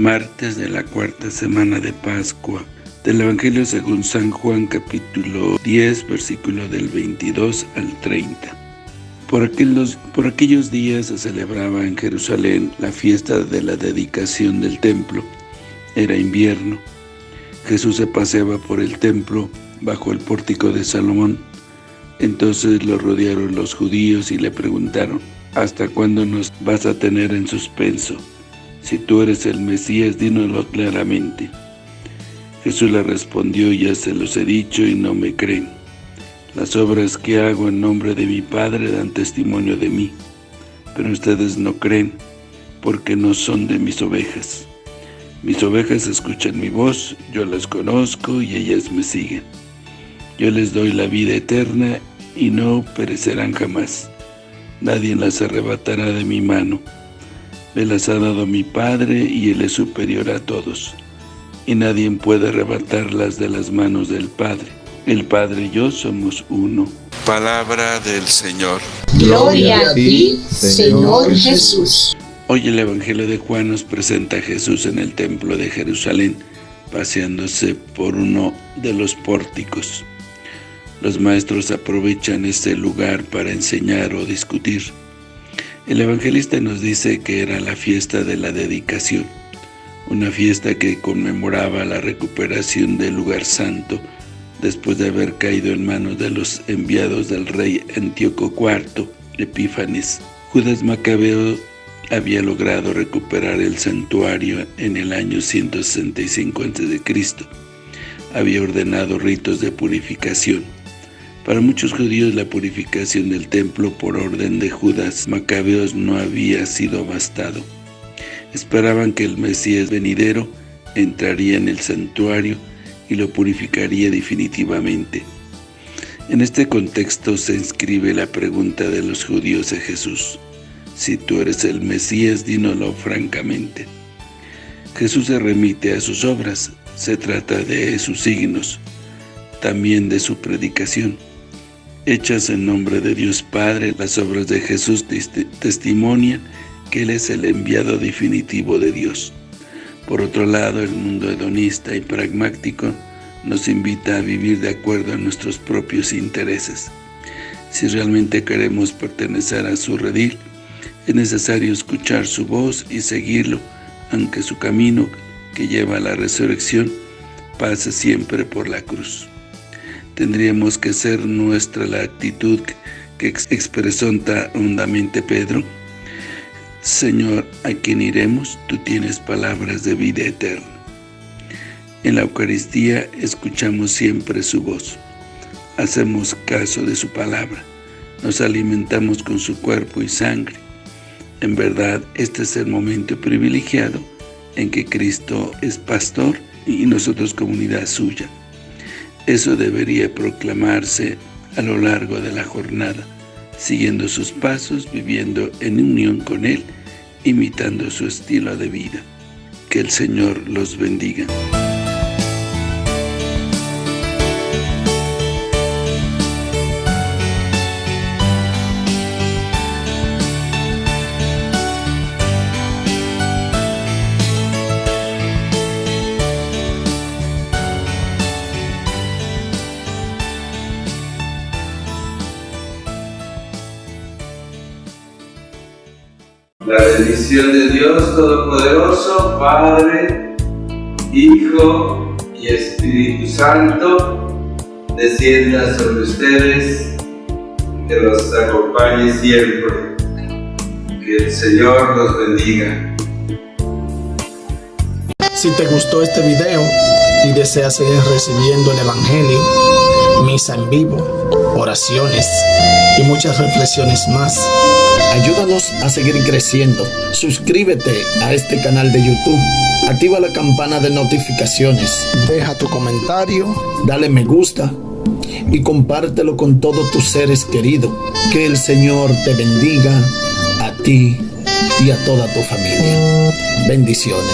martes de la cuarta semana de Pascua, del Evangelio según San Juan capítulo 10, versículo del 22 al 30. Por aquellos, por aquellos días se celebraba en Jerusalén la fiesta de la dedicación del templo. Era invierno. Jesús se paseaba por el templo bajo el pórtico de Salomón. Entonces lo rodearon los judíos y le preguntaron, ¿Hasta cuándo nos vas a tener en suspenso? Si tú eres el Mesías, dínoslo claramente. Jesús le respondió, ya se los he dicho y no me creen. Las obras que hago en nombre de mi Padre dan testimonio de mí, pero ustedes no creen, porque no son de mis ovejas. Mis ovejas escuchan mi voz, yo las conozco y ellas me siguen. Yo les doy la vida eterna y no perecerán jamás. Nadie las arrebatará de mi mano. Me las ha dado mi Padre y Él es superior a todos. Y nadie puede arrebatarlas de las manos del Padre. El Padre y yo somos uno. Palabra del Señor. Gloria a ti, Señor Jesús. Hoy el Evangelio de Juan nos presenta a Jesús en el Templo de Jerusalén, paseándose por uno de los pórticos. Los maestros aprovechan este lugar para enseñar o discutir. El evangelista nos dice que era la fiesta de la dedicación, una fiesta que conmemoraba la recuperación del lugar santo después de haber caído en manos de los enviados del rey Antíoco IV, Epífanes. Judas Macabeo había logrado recuperar el santuario en el año 165 a.C. Había ordenado ritos de purificación para muchos judíos la purificación del templo por orden de Judas Macabeos no había sido bastado. Esperaban que el Mesías venidero entraría en el santuario y lo purificaría definitivamente. En este contexto se inscribe la pregunta de los judíos a Jesús. Si tú eres el Mesías, dínoslo francamente. Jesús se remite a sus obras, se trata de sus signos, también de su predicación. Hechas en nombre de Dios Padre, las obras de Jesús testimonian que Él es el enviado definitivo de Dios. Por otro lado, el mundo hedonista y pragmático nos invita a vivir de acuerdo a nuestros propios intereses. Si realmente queremos pertenecer a su redil, es necesario escuchar su voz y seguirlo, aunque su camino que lleva a la resurrección pase siempre por la cruz tendríamos que ser nuestra la actitud que expresó hondamente Pedro. Señor, ¿a quién iremos? Tú tienes palabras de vida eterna. En la Eucaristía escuchamos siempre su voz. Hacemos caso de su palabra. Nos alimentamos con su cuerpo y sangre. En verdad, este es el momento privilegiado en que Cristo es pastor y nosotros comunidad suya. Eso debería proclamarse a lo largo de la jornada, siguiendo sus pasos, viviendo en unión con Él, imitando su estilo de vida. Que el Señor los bendiga. La bendición de Dios Todopoderoso, Padre, Hijo y Espíritu Santo, descienda sobre ustedes, que los acompañe siempre. Que el Señor los bendiga. Si te gustó este video y deseas seguir recibiendo el Evangelio, misa en vivo, oraciones y muchas reflexiones más, Ayúdanos a seguir creciendo. Suscríbete a este canal de YouTube. Activa la campana de notificaciones. Deja tu comentario. Dale me gusta. Y compártelo con todos tus seres queridos. Que el Señor te bendiga a ti y a toda tu familia. Bendiciones.